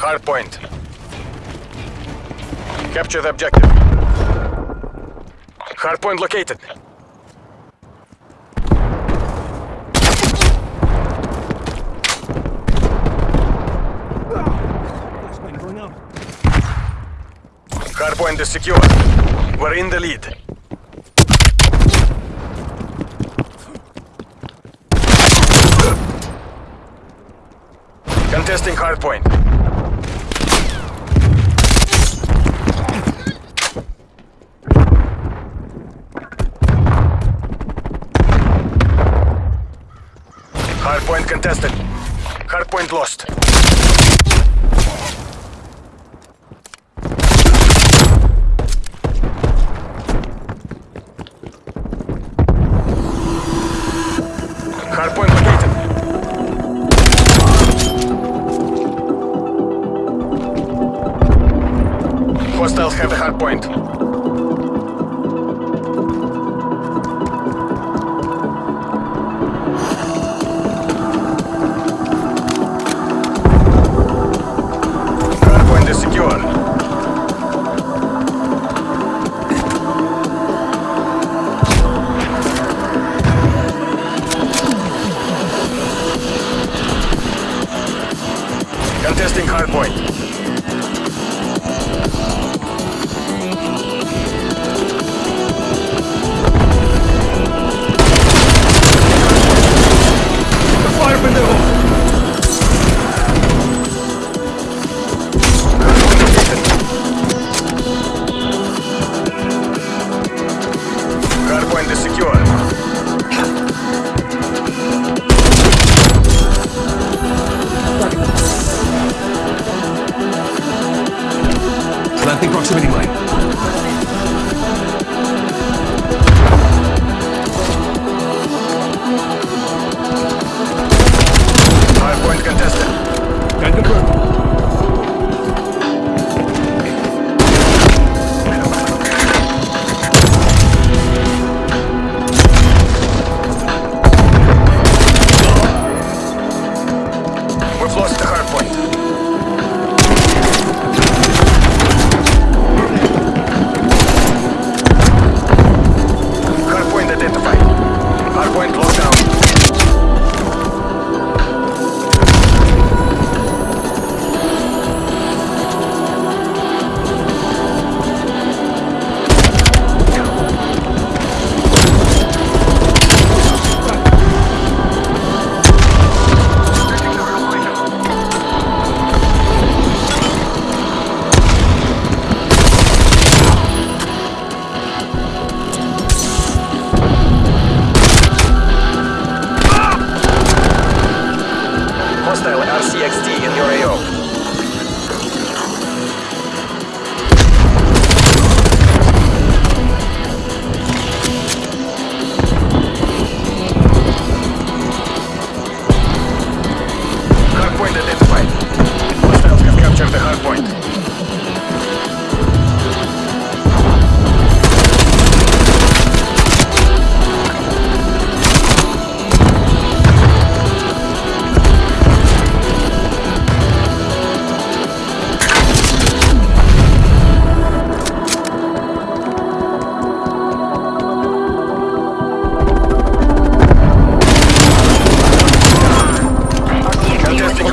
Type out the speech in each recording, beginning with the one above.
Hard point. Capture the objective. Hard point located. Flashbang going out. Hard point is secure. We're in the lead. Contesting hard contested. Hard point lost. Hard point located. Hostiles have the hard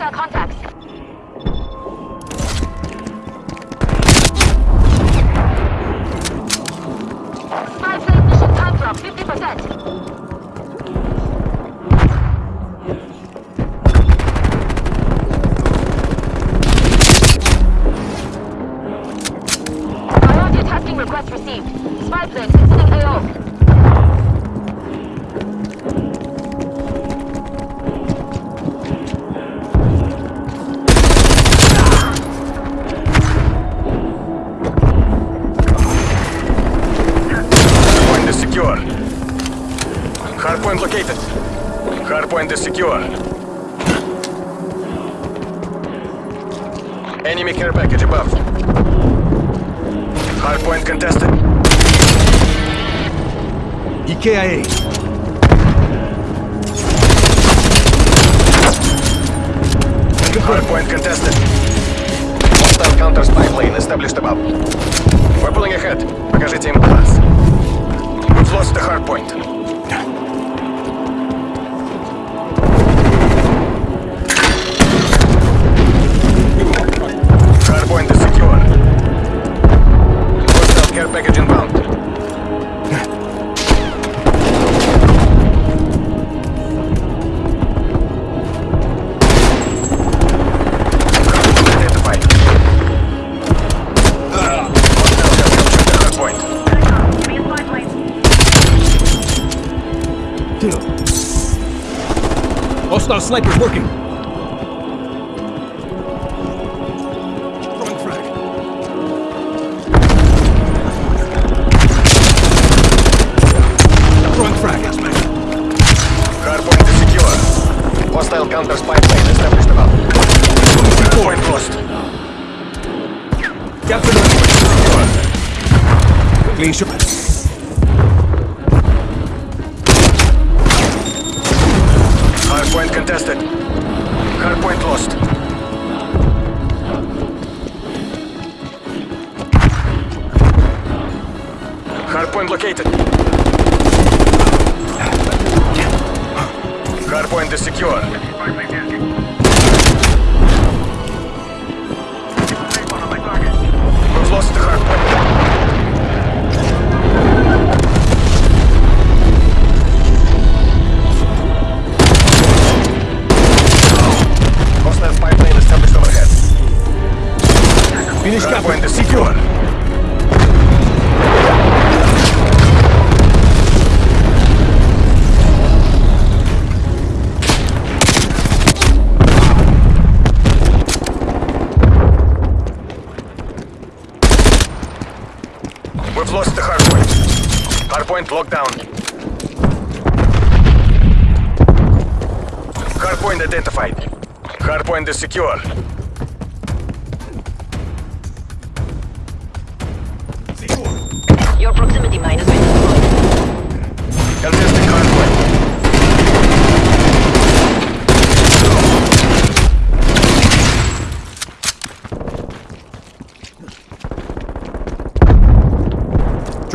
Hostile contacts. Enemy care package above. Hardpoint contested. EKIA. Confirmed. Hardpoint contested. Hostile counter spy plane established above. We're pulling ahead. Покажите им класс. We've lost the hardpoint. Hardpoint Hostile snipers working. Throwing frag. Throwing frag. Hardpoint is secure. Hostile counter spy plane established above. Hardpoint lost. Captain Clean shot. Hardpoint is secure. We've lost the hardpoint. Hostile spy plane established overhead. Finish Hardpoint captain. is secure. We've lost the hardpoint. Hardpoint locked down. Hardpoint identified. Hardpoint is secure. Your proximity mine has been destroyed. Contesting hardpoint.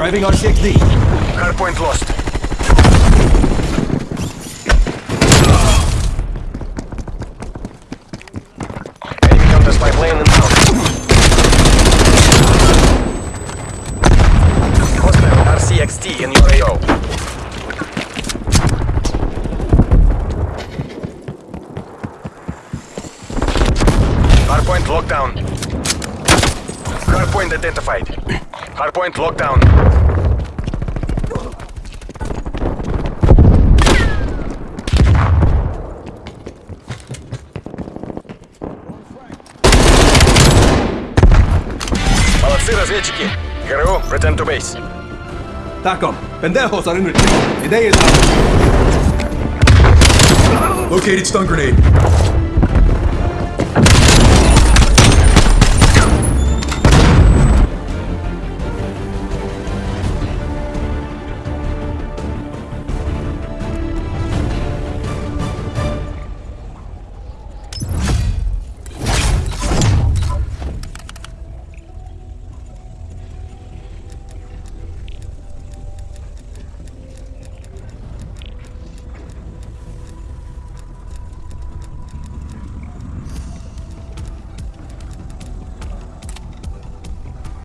Driving RCXD. Hardpoint lost. Enemy counter spy plane. Hardpoint locked down. Hardpoint identified. Hardpoint locked down. Молодцы, разведчики. ГРУ, return to base. TACOM. Pendejos are in retreat. The day is out. Located stun grenade.